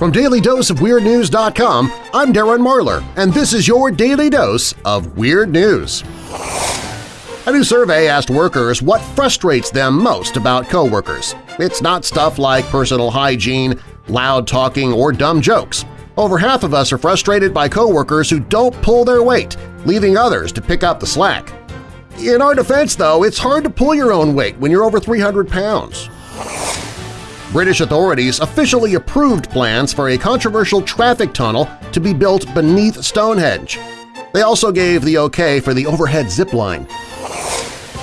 From DailyDoseOfWeirdNews.com, I'm Darren Marlar, and this is your Daily Dose of Weird News. A new survey asked workers what frustrates them most about coworkers. It's not stuff like personal hygiene, loud talking, or dumb jokes. Over half of us are frustrated by coworkers who don't pull their weight, leaving others to pick up the slack. In our defense, though, it's hard to pull your own weight when you're over 300 pounds. British authorities officially approved plans for a controversial traffic tunnel to be built beneath Stonehenge. They also gave the okay for the overhead zip line.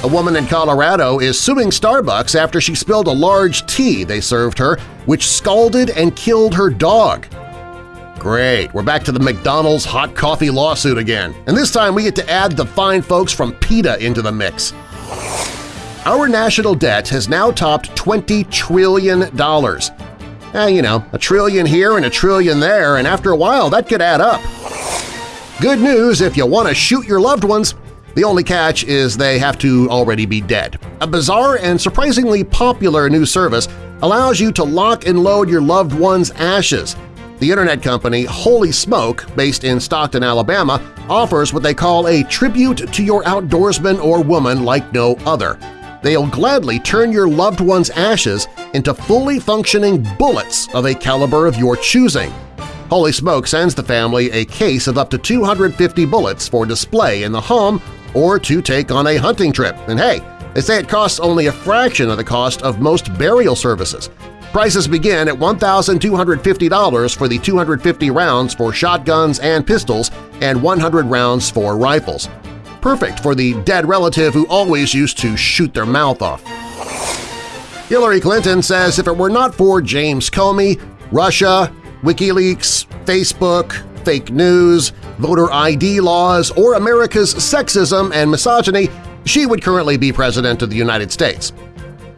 A woman in Colorado is suing Starbucks after she spilled a large tea they served her, which scalded and killed her dog. Great, we're back to the McDonald's hot coffee lawsuit again, and this time we get to add the fine folks from PETA into the mix. Our national debt has now topped $20 trillion. Eh, you know, a trillion here and a trillion there, and after a while that could add up. Good news if you want to shoot your loved ones. The only catch is they have to already be dead. A bizarre and surprisingly popular new service allows you to lock and load your loved one's ashes. The internet company Holy Smoke, based in Stockton, Alabama, offers what they call a tribute to your outdoorsman or woman like no other they'll gladly turn your loved one's ashes into fully functioning bullets of a caliber of your choosing. Holy Smoke sends the family a case of up to 250 bullets for display in the home or to take on a hunting trip. And hey, they say it costs only a fraction of the cost of most burial services. Prices begin at $1,250 for the 250 rounds for shotguns and pistols and 100 rounds for rifles perfect for the dead relative who always used to shoot their mouth off. Hillary Clinton says if it were not for James Comey, Russia, WikiLeaks, Facebook, fake news, voter ID laws, or America's sexism and misogyny, she would currently be President of the United States.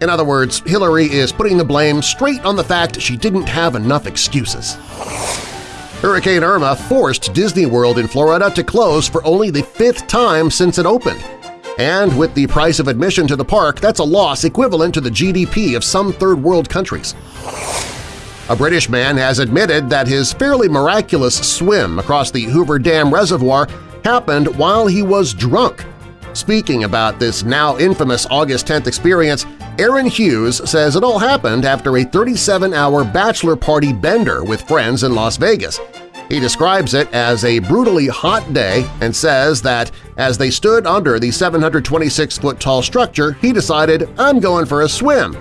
In other words, Hillary is putting the blame straight on the fact she didn't have enough excuses. Hurricane Irma forced Disney World in Florida to close for only the fifth time since it opened. And with the price of admission to the park, that's a loss equivalent to the GDP of some third-world countries. A British man has admitted that his fairly miraculous swim across the Hoover Dam Reservoir happened while he was drunk. Speaking about this now infamous August 10th experience, Aaron Hughes says it all happened after a 37-hour bachelor party bender with friends in Las Vegas. He describes it as a brutally hot day and says that as they stood under the 726-foot-tall structure, he decided, I'm going for a swim.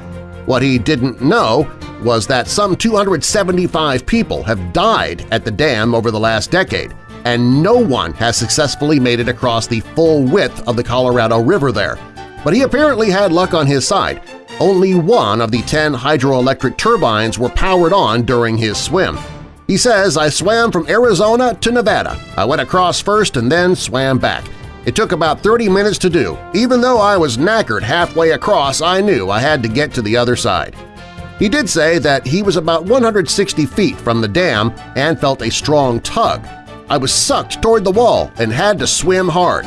What he didn't know was that some 275 people have died at the dam over the last decade, and no one has successfully made it across the full width of the Colorado River there but he apparently had luck on his side. Only one of the 10 hydroelectric turbines were powered on during his swim. He says, I swam from Arizona to Nevada. I went across first and then swam back. It took about 30 minutes to do. Even though I was knackered halfway across, I knew I had to get to the other side. He did say that he was about 160 feet from the dam and felt a strong tug. I was sucked toward the wall and had to swim hard.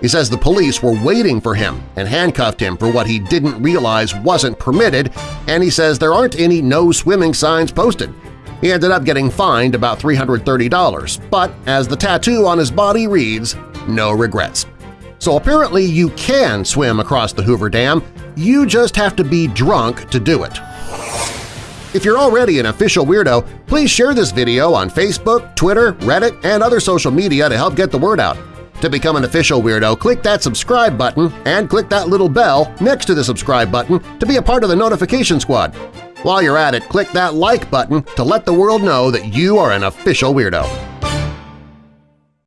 He says the police were waiting for him and handcuffed him for what he didn't realize wasn't permitted, and he says there aren't any no swimming signs posted. He ended up getting fined about $330, but as the tattoo on his body reads, no regrets. So apparently you can swim across the Hoover Dam, you just have to be drunk to do it. If you're already an official weirdo, please share this video on Facebook, Twitter, Reddit, and other social media to help get the word out. To become an official Weirdo, click that subscribe button and click that little bell next to the subscribe button to be a part of the notification squad. While you're at it, click that like button to let the world know that you are an official Weirdo.